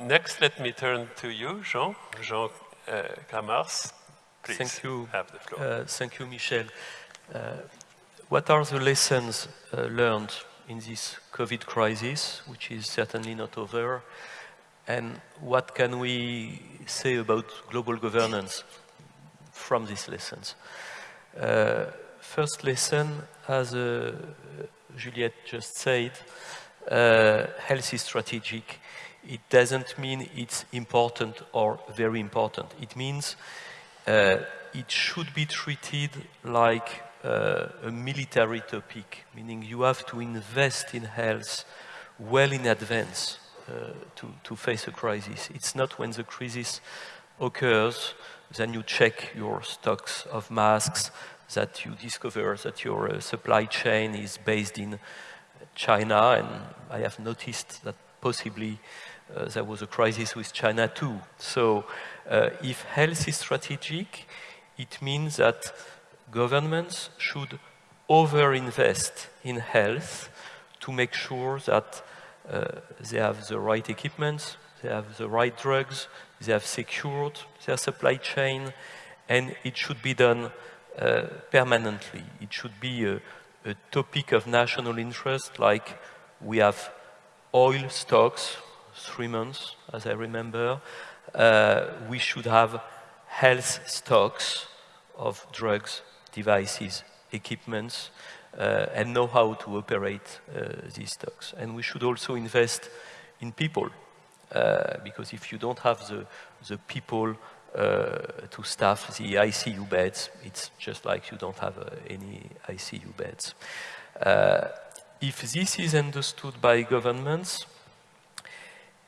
next, let me turn to you, Jean, Jean uh. Please thank you. have the floor. Uh, thank you, Michel. Uh, what are the lessons uh, learned in this COVID crisis, which is certainly not over? And what can we say about global governance from these lessons? Uh, first lesson, as uh, Juliette just said, uh, health is strategic. It doesn't mean it's important or very important. It means uh, it should be treated like uh, a military topic, meaning you have to invest in health well in advance uh, to, to face a crisis. It's not when the crisis occurs, then you check your stocks of masks, that you discover that your uh, supply chain is based in China, and I have noticed that possibly uh, there was a crisis with China too. So uh, if health is strategic, it means that governments should over-invest in health to make sure that uh, they have the right equipment, they have the right drugs, they have secured their supply chain, and it should be done uh, permanently. It should be a, a topic of national interest, like we have oil stocks, three months, as I remember. Uh, we should have health stocks of drugs, devices, equipments, uh, and know how to operate uh, these stocks. And we should also invest in people, uh, because if you don't have the, the people uh, to staff the ICU beds, it's just like you don't have uh, any ICU beds. if this is understood by governments,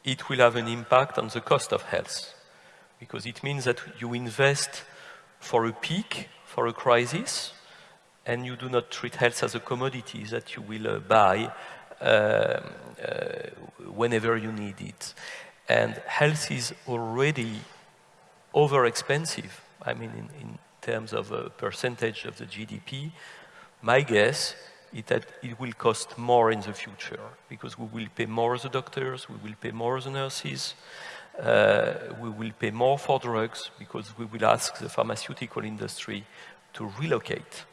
it will have an impact on the cost of health because it means that you invest for a peak, for a crisis, and you do not treat health as a commodity that you will uh, buy uh, uh, whenever you need it. And health is already over expensive. I mean, in, in terms of a percentage of the GDP, my guess that it will cost more in the future because we will pay more the doctors, we will pay more the nurses, uh, we will pay more for drugs because we will ask the pharmaceutical industry to relocate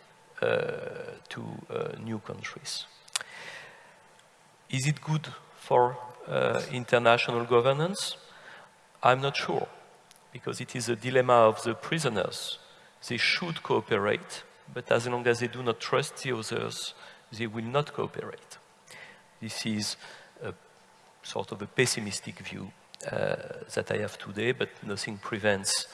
uh, to uh, new countries. Is it good for uh, international governance? I'm not sure because it is a dilemma of the prisoners. They should cooperate, but as long as they do not trust the others, they will not cooperate. This is a sort of a pessimistic view uh, that I have today, but nothing prevents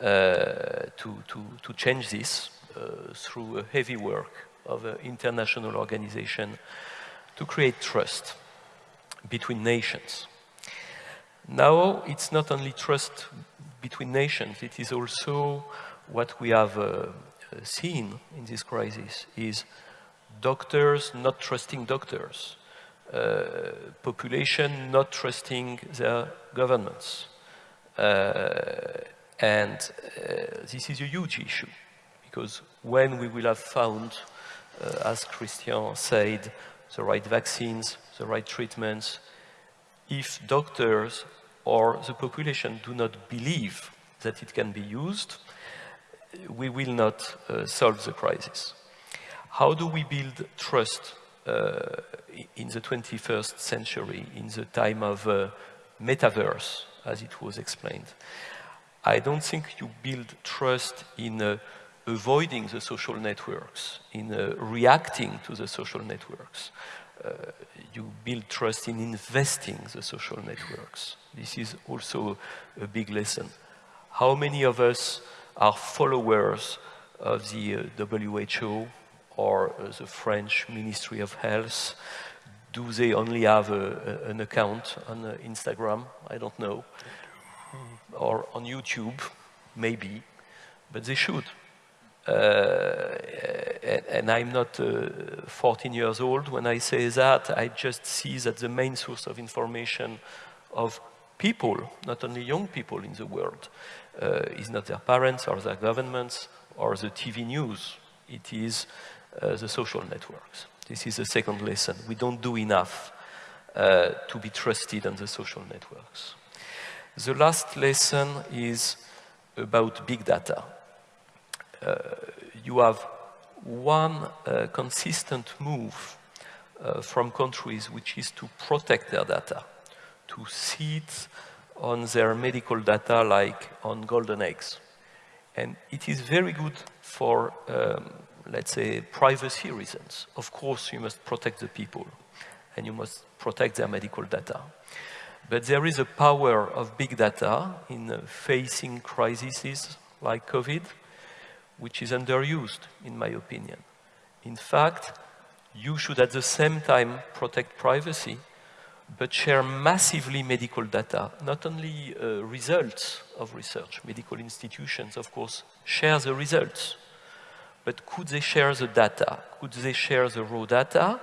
uh, to, to, to change this uh, through a heavy work of an international organization to create trust between nations. Now, it's not only trust between nations, it is also what we have uh, seen in this crisis is doctors not trusting doctors, uh, population not trusting their governments. Uh, and uh, this is a huge issue because when we will have found, uh, as Christian said, the right vaccines, the right treatments, if doctors or the population do not believe that it can be used, we will not uh, solve the crisis. How do we build trust uh, in the 21st century, in the time of uh, metaverse, as it was explained. I don't think you build trust in uh, avoiding the social networks, in uh, reacting to the social networks. You build trust in investing the social networks. This is also a big lesson. How many of us are followers of the uh, WHO or uh, the French Ministry of Health? Do they only have a, a, an account on uh, Instagram? I don't know. Or on YouTube? Maybe. But they should. Uh, and, and, I'm not uh, 14 years old when I say that. I just see that the main source of information of people, not only young people in the world, uh, is not their parents or their governments or the TV news. It is uh, the social networks. This is the second lesson. We don't do enough uh, to be trusted on the social networks. The last lesson is about big data. Uh, you have one uh, consistent move uh, from countries, which is to protect their data, to sit on their medical data like on golden eggs. And it is very good for, um, let's say, privacy reasons. Of course, you must protect the people and you must protect their medical data. But there is a power of big data in uh, facing crises like COVID, which is underused, in my opinion. In fact, you should at the same time protect privacy, but share massively medical data, not only uh, results of research. Medical institutions, of course, share the results, but could they share the data? Could they share the raw data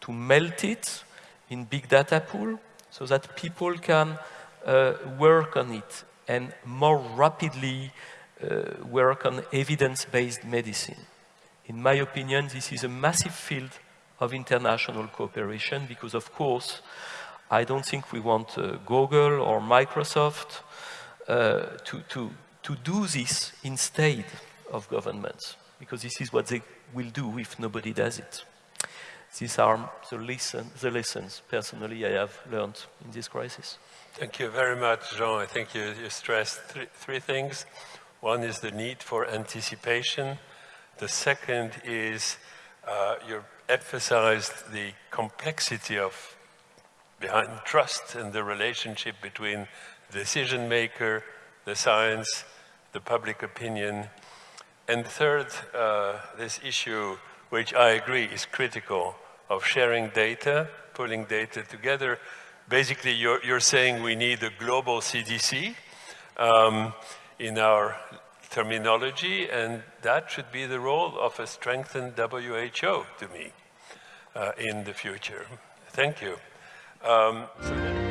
to melt it in big data pool so that people can uh, work on it and more rapidly uh, work on evidence-based medicine. In my opinion, this is a massive field of international cooperation because, of course, I don't think we want uh, Google or Microsoft uh, to, to, to do this instead of governments because this is what they will do if nobody does it. These are the, lesson, the lessons, personally, I have learned in this crisis. Thank you very much, Jean. I think you, you stressed three, three things. One is the need for anticipation. The second is uh, you emphasized the complexity of behind trust and the relationship between decision maker, the science, the public opinion. And third, uh, this issue, which I agree is critical, of sharing data, pulling data together. Basically, you're, you're saying we need a global CDC um, in our terminology, and that should be the role of a strengthened WHO to me uh, in the future. Thank you. Um, so